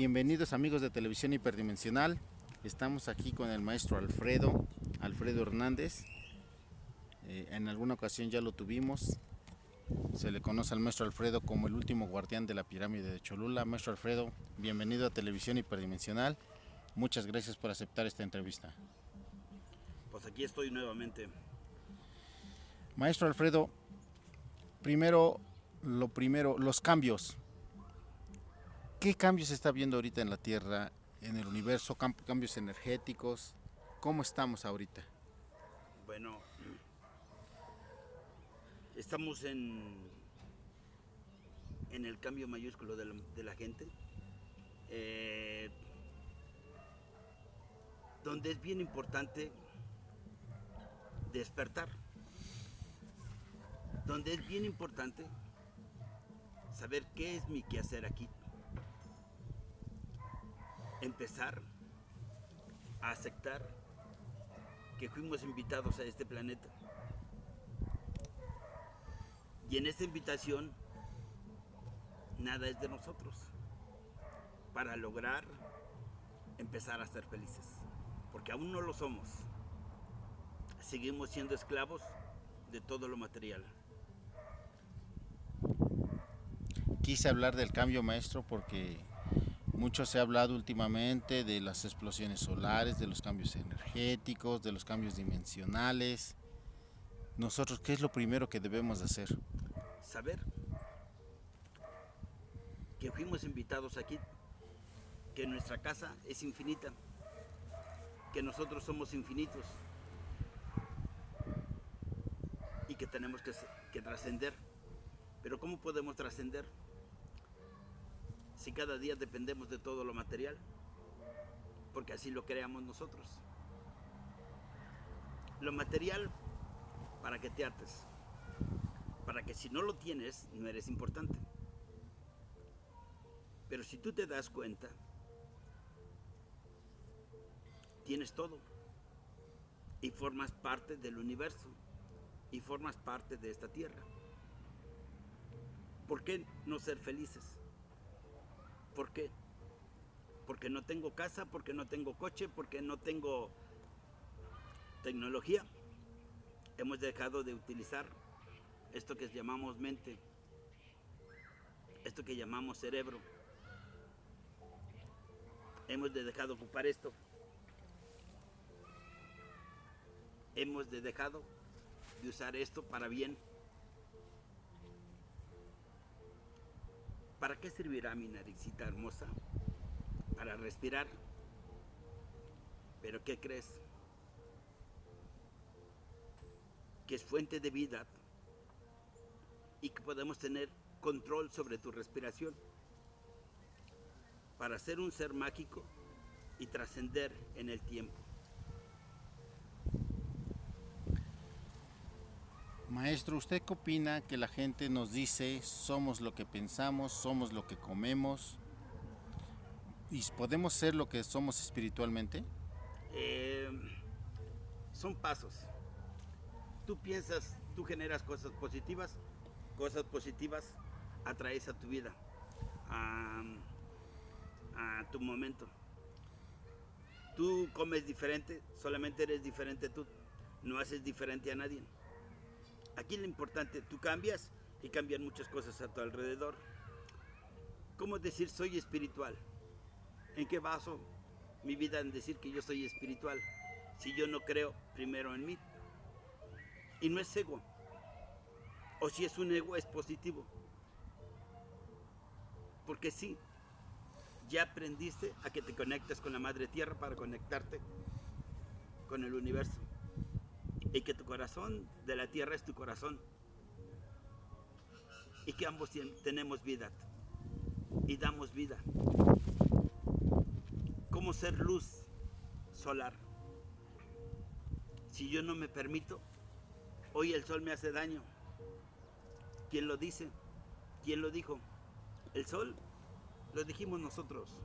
Bienvenidos amigos de Televisión Hiperdimensional. Estamos aquí con el maestro Alfredo, Alfredo Hernández. Eh, en alguna ocasión ya lo tuvimos. Se le conoce al maestro Alfredo como el último guardián de la pirámide de Cholula. Maestro Alfredo, bienvenido a Televisión Hiperdimensional. Muchas gracias por aceptar esta entrevista. Pues aquí estoy nuevamente. Maestro Alfredo, primero, lo primero, los cambios. ¿Qué cambios se está viendo ahorita en la Tierra, en el universo, cambios energéticos? ¿Cómo estamos ahorita? Bueno, estamos en, en el cambio mayúsculo de la, gente, eh, donde es bien importante despertar, donde es bien importante saber qué es mi quehacer aquí empezar a aceptar que fuimos invitados a este planeta. Y en esta invitación nada es de nosotros para lograr empezar a ser felices, porque aún no lo somos. Seguimos siendo esclavos de todo lo material. Quise hablar del cambio maestro porque mucho se ha hablado últimamente de las explosiones solares, de los cambios energéticos, de los cambios dimensionales. Nosotros, ¿qué es lo primero que debemos hacer? Saber que fuimos invitados aquí, que nuestra casa es infinita, que nosotros somos infinitos y que tenemos que, que trascender. Pero ¿cómo podemos trascender? Si cada día dependemos de todo lo material? Porque así lo creamos nosotros. Lo material para que te ates, para que si no lo tienes no eres importante. Pero si tú te das cuenta, tienes todo y formas parte del universo y formas parte de esta tierra. ¿Por qué no ser felices? ¿Por qué? Porque no tengo casa, porque no tengo coche, porque no tengo tecnología. Hemos dejado de utilizar esto que llamamos mente, esto que llamamos cerebro. Hemos de dejado ocupar esto. Hemos de dejado de usar esto para bien. ¿Para qué servirá mi naricita hermosa? Para respirar. ¿Pero qué crees? Que es fuente de vida y que podemos tener control sobre tu respiración para ser un ser mágico y trascender en el tiempo. Maestro, ¿usted qué opina que la gente nos dice somos lo que pensamos, somos lo que comemos y podemos ser lo que somos espiritualmente? Eh, son pasos. Tú piensas, tú generas cosas positivas, cosas positivas atraes a tu vida, a tu momento. Tú comes diferente, solamente eres diferente tú, no haces diferente a nadie. Aquí lo importante, tú cambias y cambian muchas cosas a tu alrededor. ¿Cómo decir soy espiritual? ¿En qué baso mi vida en decir que yo soy espiritual? Si yo no creo primero en mí. Y no es ego. O si es un ego, es positivo. Porque sí, ya aprendiste a que te conectes con la Madre Tierra para conectarte con el universo y que tu corazón de la tierra es tu corazón y que ambos tenemos vida y damos vida. ¿Cómo ser luz solar? Si yo no me permito, hoy el sol me hace daño. ¿Quién lo dice? ¿Quién lo dijo? El sol lo dijimos nosotros.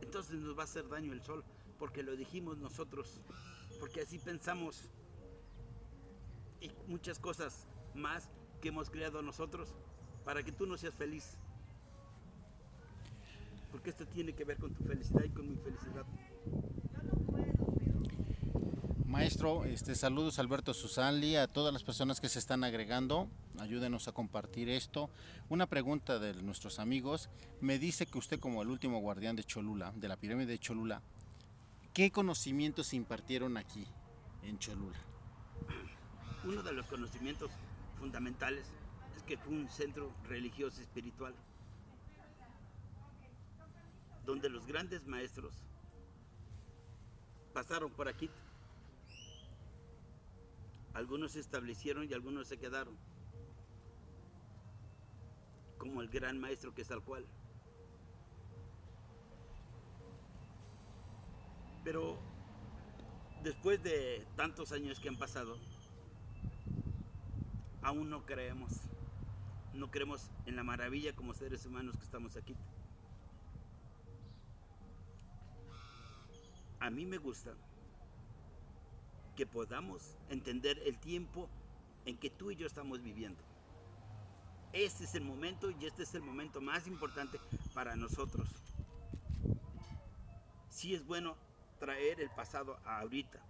Entonces nos va a hacer daño el sol porque lo dijimos nosotros, porque así pensamos y muchas cosas más que hemos creado nosotros para que tú no seas feliz. porque esto tiene que ver con tu felicidad y con mi felicidad. Maestro, este, saludos Alberto Susanli, a todas las personas que se están agregando, ayúdenos a compartir esto. Una pregunta de nuestros amigos, me dice que usted como el último guardián de Cholula, de la pirámide de Cholula, ¿qué conocimientos se impartieron aquí en Cholula? Uno de los conocimientos fundamentales es que fue un centro religioso espiritual, donde los grandes maestros pasaron por aquí algunos se establecieron y algunos se quedaron. Como el gran maestro que es tal cual. Pero después de tantos años que han pasado, aún no creemos. No creemos en la maravilla como seres humanos que estamos aquí. A mí me gusta que podamos entender el tiempo en que tú y yo estamos viviendo. Este es el momento y este es el momento más importante para nosotros. Sí es bueno traer el pasado a ahorita,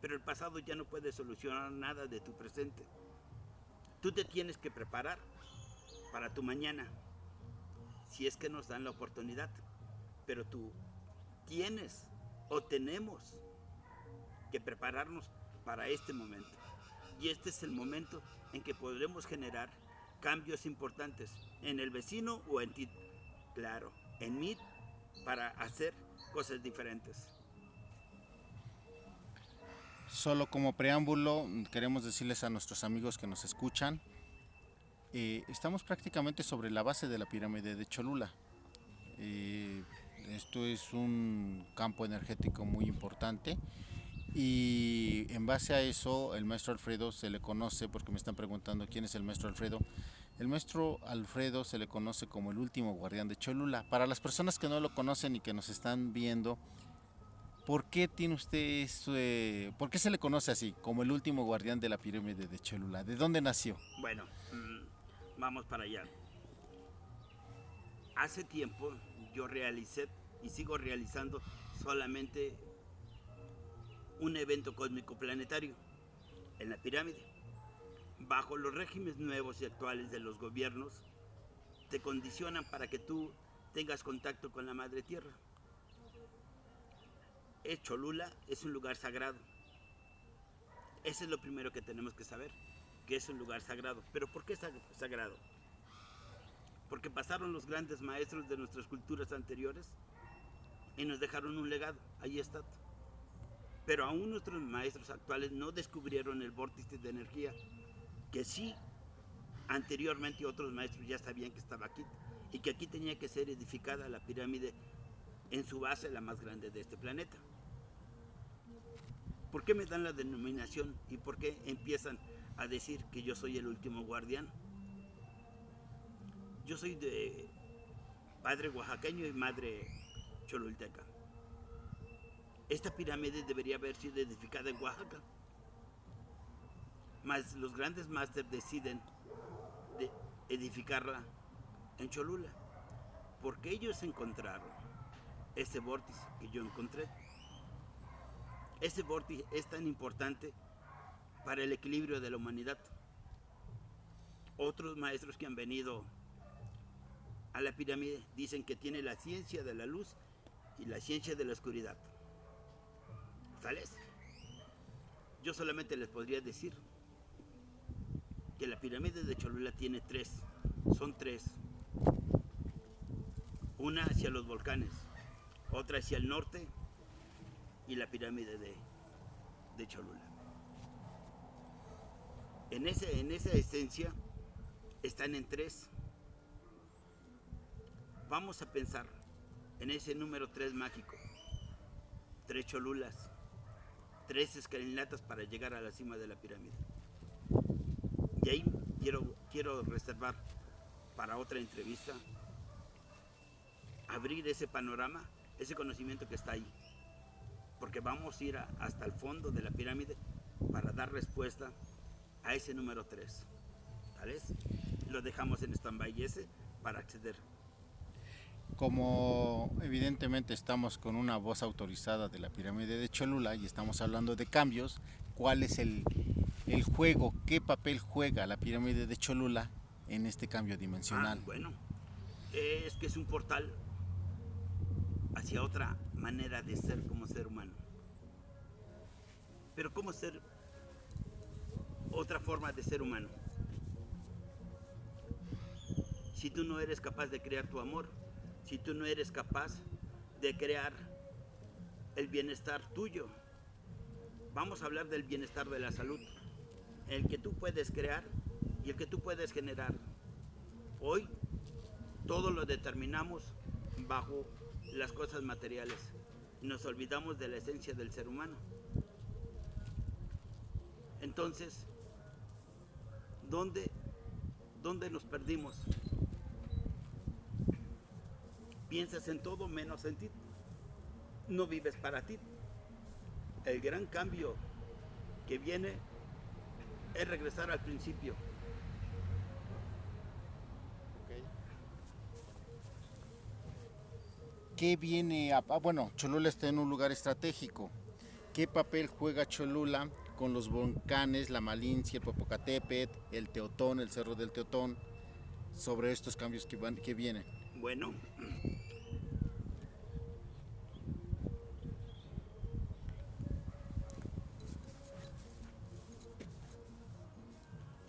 pero el pasado ya no puede solucionar nada de tu presente. Tú te tienes que preparar para tu mañana, si es que nos dan la oportunidad, pero tú tienes o tenemos que prepararnos para este momento. Y este es el momento en que podremos generar cambios importantes en el vecino o en ti. Claro, en mí para hacer cosas diferentes. Solo como preámbulo, queremos decirles a nuestros amigos que nos escuchan, eh, estamos prácticamente sobre la base de la pirámide de Cholula. Eh, esto es un campo energético muy importante y en base a eso, el maestro Alfredo se le conoce, porque me están preguntando quién es el maestro Alfredo. El maestro Alfredo se le conoce como el último guardián de Cholula. Para las personas que no lo conocen y que nos están viendo, ¿por qué tiene usted eso, por qué se le conoce así, como el último guardián de la pirámide de Cholula? ¿De dónde nació? Bueno, mm, vamos para allá. Hace tiempo yo realicé y sigo realizando solamente un evento cósmico planetario en la pirámide. Bajo los regímenes nuevos y actuales de los gobiernos, te condicionan para que tú tengas contacto con la Madre Tierra. Es Cholula es un lugar sagrado. Ese es lo primero que tenemos que saber, que es un lugar sagrado. ¿Pero por qué sagrado? Porque pasaron los grandes maestros de nuestras culturas anteriores y nos dejaron un legado. Ahí está. Pero aún nuestros maestros actuales no descubrieron el vórtice de energía, que sí, anteriormente otros maestros ya sabían que estaba aquí y que aquí tenía que ser edificada la pirámide en su base, la más grande de este planeta. ¿Por qué me dan la denominación y por qué empiezan a decir que yo soy el último guardián? Yo soy de padre oaxaqueño y madre cholulteca. Esta pirámide debería haber sido edificada en Oaxaca. Mas los grandes másteres deciden de edificarla en Cholula. Porque ellos encontraron ese vórtice que yo encontré. Ese vórtice es tan importante para el equilibrio de la humanidad. Otros maestros que han venido a la pirámide dicen que tiene la ciencia de la luz y la ciencia de la oscuridad. Yo solamente les podría decir que la pirámide de Cholula tiene tres, son tres. Una hacia los volcanes, otra hacia el norte y la pirámide de, de Cholula. En, ese, en esa esencia están en tres. Vamos a pensar en ese número tres mágico. Tres Cholulas tres escalinatas para llegar a la cima de la pirámide. Y ahí quiero, quiero reservar para otra entrevista, abrir ese panorama, ese conocimiento que está ahí. Porque vamos a ir hasta el fondo de la pirámide para dar respuesta a ese número 3. ¿Vale? Lo dejamos en stand-by ese para acceder. Como evidentemente estamos con una voz autorizada de la pirámide de Cholula y estamos hablando de cambios, ¿cuál es el, el juego, qué papel juega la pirámide de Cholula en este cambio dimensional? Ah, bueno, es que es un portal hacia otra manera de ser como ser humano. Pero ¿cómo ser otra forma de ser humano? Si tú no eres capaz de crear tu amor, si tú no eres capaz de crear el bienestar tuyo. Vamos a hablar del bienestar de la salud, el que tú puedes crear y el que tú puedes generar. Hoy todo lo determinamos bajo las cosas materiales nos olvidamos de la esencia del ser humano. Entonces, ¿dónde, dónde nos perdimos? Piensas en todo menos en ti. No vives para ti. El gran cambio que viene es regresar al principio. ¿Qué viene a, bueno, Cholula está en un lugar estratégico. ¿Qué papel juega Cholula con los volcanes, la Malincia, el Popocatépetl, el Teotón, el Cerro del Teotón, sobre estos cambios que, van, que vienen? Bueno,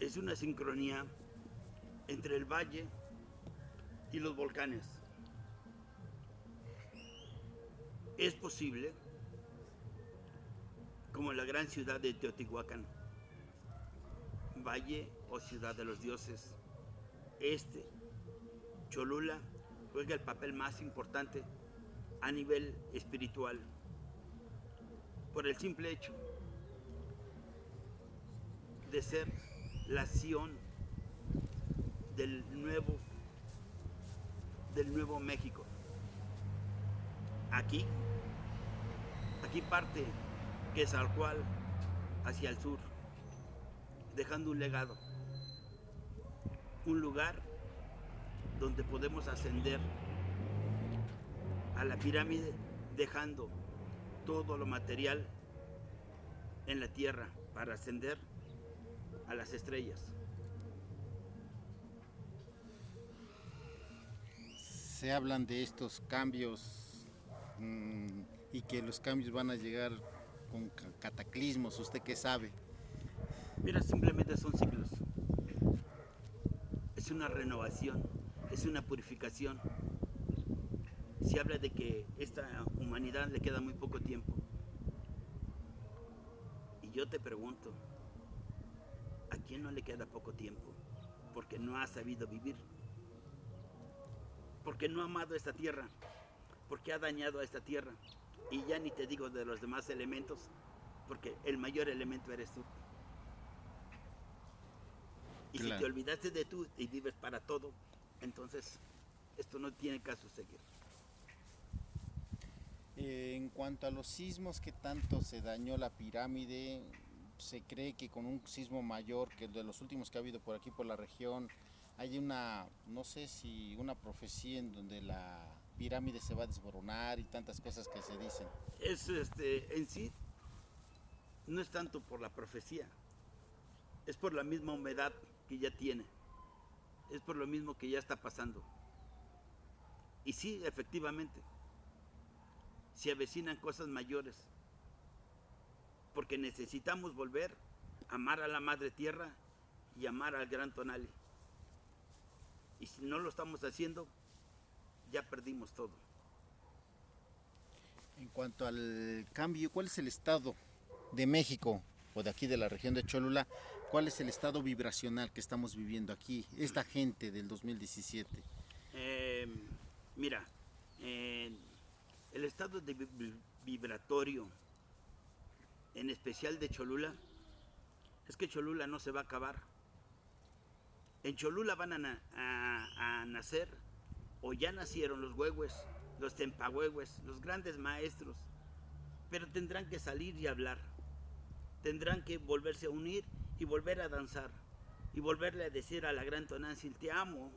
es una sincronía entre el valle y los volcanes. Es posible, como la gran ciudad de Teotihuacán, valle o ciudad de los dioses, este, Cholula, juega el papel más importante a nivel espiritual, por el simple hecho de ser la acción del nuevo, del nuevo México. Aquí, aquí parte que es al cual hacia el sur, dejando un legado, un lugar donde podemos ascender a la pirámide dejando todo lo material en la tierra para ascender a las estrellas. Se hablan de estos cambios y que los cambios van a llegar con cataclismos, ¿usted qué sabe? Mira, simplemente son ciclos. Es una renovación, es una purificación. Se habla de que esta humanidad le queda muy poco tiempo. Y yo te pregunto, ¿A quién no le queda poco tiempo? Porque no ha sabido vivir. Porque no ha amado esta tierra. Porque ha dañado a esta tierra. Y ya ni te digo de los demás elementos, porque el mayor elemento eres tú. Y claro. si te olvidaste de tú y vives para todo, entonces esto no tiene caso seguir. Eh, en cuanto a los sismos que tanto se dañó la pirámide, se cree que con un sismo mayor que el de los últimos que ha habido por aquí, por la región, hay una, no sé si una profecía en donde la pirámide se va a desboronar y tantas cosas que se dicen. Es este, en sí, no es tanto por la profecía, es por la misma humedad que ya tiene, es por lo mismo que ya está pasando. Y sí, efectivamente, se avecinan cosas mayores porque necesitamos volver a amar a la Madre Tierra y amar al Gran Tonali. Y si no lo estamos haciendo, ya perdimos todo. En cuanto al cambio, ¿cuál es el estado de México o de aquí de la región de Cholula? ¿Cuál es el estado vibracional que estamos viviendo aquí, esta gente del 2017? Eh, mira, eh, el estado de vibratorio en especial de Cholula, es que Cholula no se va a acabar. En Cholula van a, a, a nacer, o ya nacieron los huehues, los tempahuehues, los grandes maestros, pero tendrán que salir y hablar. Tendrán que volverse a unir y volver a danzar y volverle a decir a la gran Tonantzin, te amo.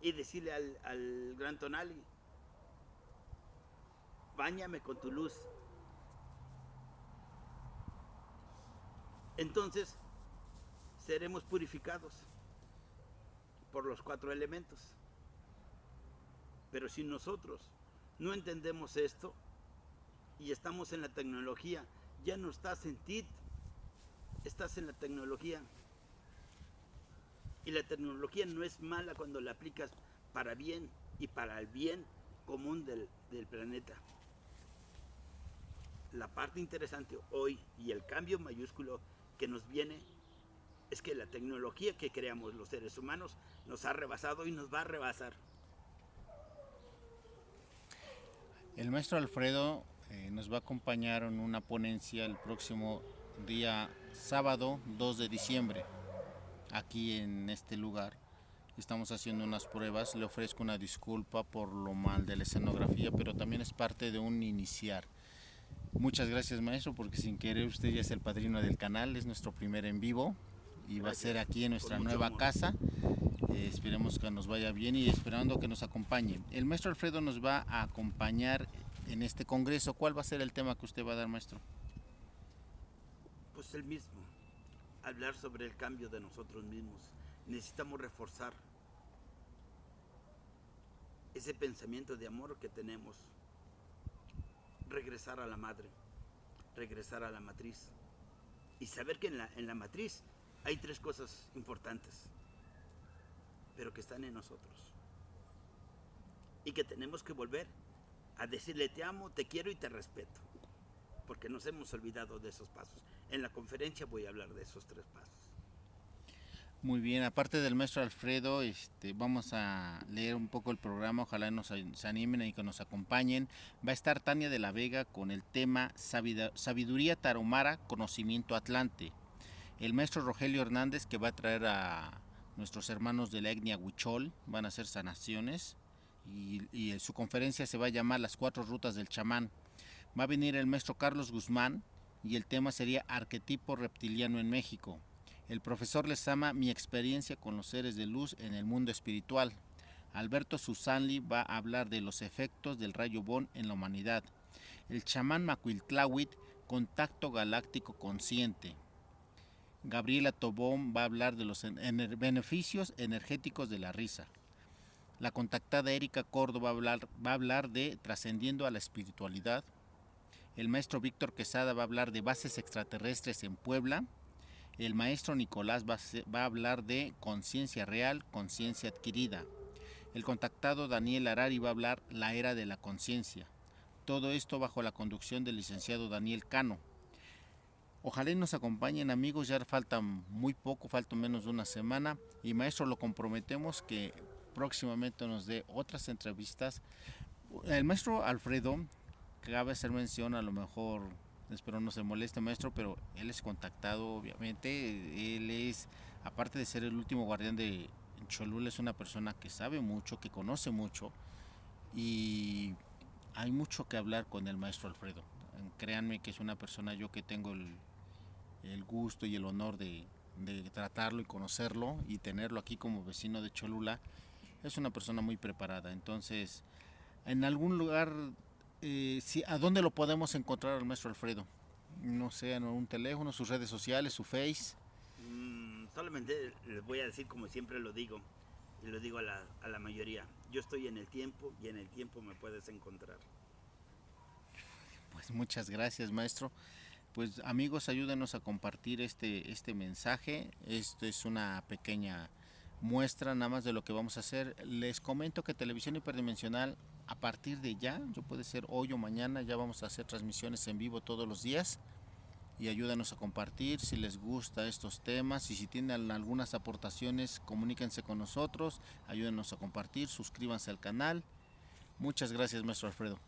y decirle al, al gran Tonali, báñame con tu luz. Entonces seremos purificados por los cuatro elementos. Pero si nosotros no entendemos esto y estamos en la tecnología, ya no estás en ti, estás en la tecnología. Y la tecnología no es mala cuando la aplicas para bien y para el bien común del, del planeta. La parte interesante hoy y el cambio mayúsculo que nos viene es que la tecnología que creamos los seres humanos nos ha rebasado y nos va a rebasar. El maestro Alfredo eh, nos va a acompañar en una ponencia el próximo día sábado 2 de diciembre, aquí en este lugar. Estamos haciendo unas pruebas, le ofrezco una disculpa por lo mal de la escenografía, pero también es parte de un iniciar. Muchas gracias maestro, porque sin querer usted ya es el padrino del canal, es nuestro primer en vivo y va a ser aquí en nuestra nueva amor. casa. Esperemos que nos vaya bien y esperando que nos acompañe. El maestro Alfredo nos va a acompañar en este congreso. ¿Cuál va a ser el tema que usted va a dar, maestro? Pues el mismo, hablar sobre el cambio de nosotros mismos. Necesitamos reforzar ese pensamiento de amor que tenemos. Regresar a la madre, regresar a la matriz y saber que en la, en la matriz hay tres cosas importantes, pero que están en nosotros. Y que tenemos que volver a decirle te amo, te quiero y te respeto. Porque nos hemos olvidado de esos pasos. En la conferencia voy a hablar de esos tres pasos. Muy bien, aparte del maestro Alfredo, este, vamos a leer un poco el programa, ojalá nos se animen y que nos acompañen. Va a estar Tania de la Vega con el tema Sabiduría Taromara, Conocimiento Atlante. El maestro Rogelio Hernández que va a traer a nuestros hermanos de la etnia Huichol, van a hacer sanaciones y, y su conferencia se va a llamar Las Cuatro Rutas del Chamán. Va a venir el maestro Carlos Guzmán y el tema sería Arquetipo Reptiliano en México. El profesor les ama mi experiencia con los seres de luz en el mundo espiritual. Alberto Susanli va a hablar de los efectos del rayo Bon en la humanidad. El chamán Macuiltlawit, contacto galáctico consciente. Gabriela Tobón va a hablar de los beneficios energéticos de la risa. La contactada Erika Córdoba va a hablar, va a hablar de trascendiendo a la espiritualidad. El maestro Víctor Quesada va a hablar de bases extraterrestres en Puebla. El maestro Nicolás va a, va a hablar de conciencia real, conciencia adquirida. El contactado Daniel Arari va a hablar la era de la conciencia. Todo esto bajo la conducción del licenciado Daniel Cano. Ojalá nos acompañen amigos, ya falta muy poco, falta menos de una semana y maestro lo comprometemos que próximamente nos dé otras entrevistas. El maestro Alfredo, cabe hacer mención a lo mejor espero no se moleste maestro, pero él es contactado obviamente, él es, aparte de ser el último guardián de Cholula, es una persona que sabe mucho, que conoce mucho y hay mucho que hablar con el maestro Alfredo. Créanme que es una persona yo que tengo el, el gusto y el honor de, de, tratarlo y conocerlo y tenerlo aquí como vecino de Cholula. Es una persona muy preparada, entonces en algún lugar eh, si, ¿a dónde lo podemos encontrar al maestro Alfredo? No sé, en un teléfono, sus redes sociales, su face. Mm, solamente les voy a decir como siempre lo digo, y lo digo a la, a la mayoría, yo estoy en el tiempo y en el tiempo me puedes encontrar. Pues muchas gracias maestro. Pues amigos, ayúdenos a compartir este, este mensaje. Esto es una pequeña muestra nada más de lo que vamos a hacer. Les comento que Televisión Hiperdimensional a partir de ya, yo puede ser hoy o mañana, ya vamos a hacer transmisiones en vivo todos los días y ayúdanos a compartir si les gusta estos temas y si tienen algunas aportaciones, comuníquense con nosotros, ayúdenos a compartir, suscríbanse al canal. Muchas gracias, maestro Alfredo.